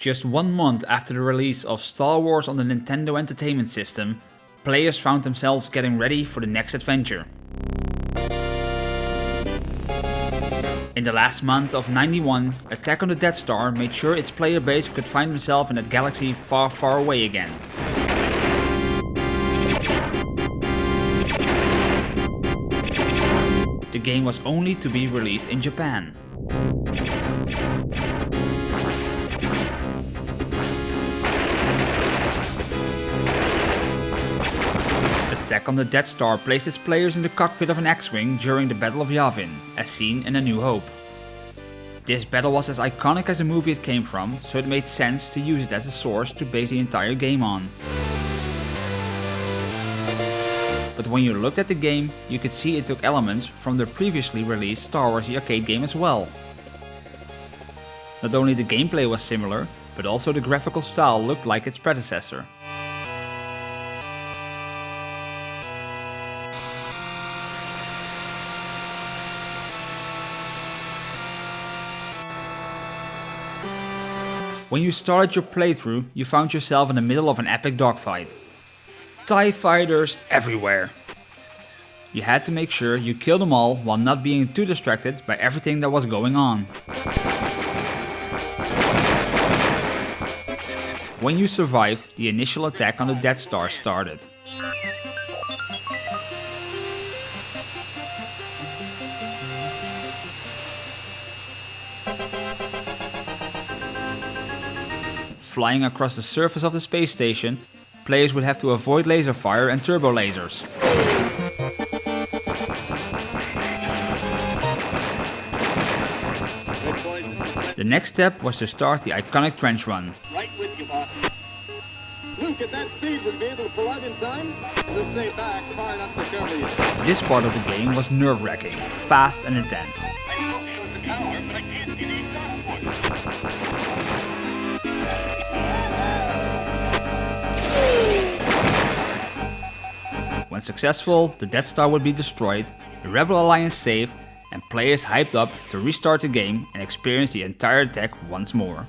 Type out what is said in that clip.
Just one month after the release of Star Wars on the Nintendo Entertainment System, players found themselves getting ready for the next adventure. In the last month of 91, Attack on the Death Star made sure its player base could find themselves in that galaxy far far away again. The game was only to be released in Japan. Attack on the Death Star placed its players in the cockpit of an X-Wing during the Battle of Yavin, as seen in A New Hope. This battle was as iconic as the movie it came from, so it made sense to use it as a source to base the entire game on. But when you looked at the game, you could see it took elements from the previously released Star Wars the arcade game as well. Not only the gameplay was similar, but also the graphical style looked like its predecessor. When you started your playthrough, you found yourself in the middle of an epic dogfight. TIE fighters everywhere. You had to make sure you killed them all while not being too distracted by everything that was going on. When you survived, the initial attack on the Death Star started. Flying across the surface of the space station, players would have to avoid laser fire and turbo lasers. The next step was to start the iconic trench run. Right with you, boss. Luke, at that speed, would be able to pull out in time? We'll stay back far enough to cover you. This part of the game was nerve-wracking, fast and intense. When successful, the Death Star would be destroyed, the Rebel Alliance saved, and players hyped up to restart the game and experience the entire attack once more.